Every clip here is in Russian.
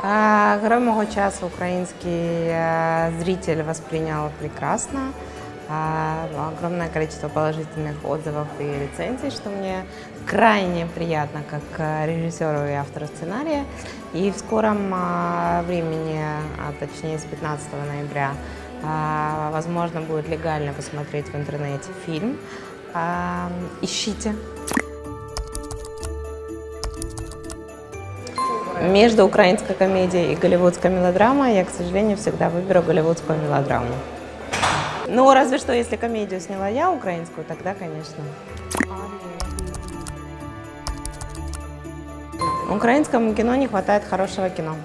А, Герой мого часу украинский э, зритель воспринял прекрасно. А, Огромное количество положительных отзывов и рецензий, что мне крайне приятно как э, режиссеру и автору сценария. И в скором а, времени, а точнее с 15 ноября, а, возможно будет легально посмотреть в интернете фильм. Ищите. Между украинской комедией и голливудской мелодрамой я, к сожалению, всегда выберу голливудскую мелодраму. Ну, разве что, если комедию сняла я украинскую, тогда, конечно. Украинскому кино не хватает хорошего кино.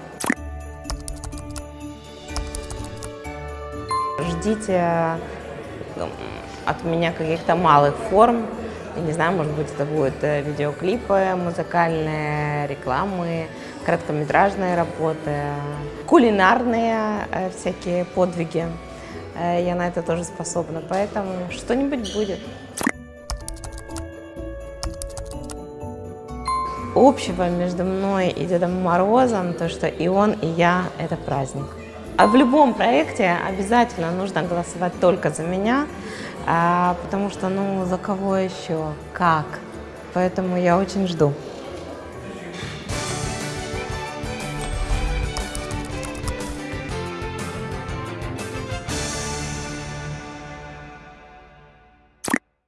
Ждите м, от меня каких-то малых форм. Я не знаю, может быть, это будут э, видеоклипы, музыкальные рекламы, короткометражные работы, кулинарные э, всякие подвиги. Э, Я на это тоже способна, поэтому что-нибудь будет. Общего между мной и Дедом Морозом, то, что и он, и я – это праздник. А в любом проекте обязательно нужно голосовать только за меня, а, потому что, ну, за кого еще, как. Поэтому я очень жду.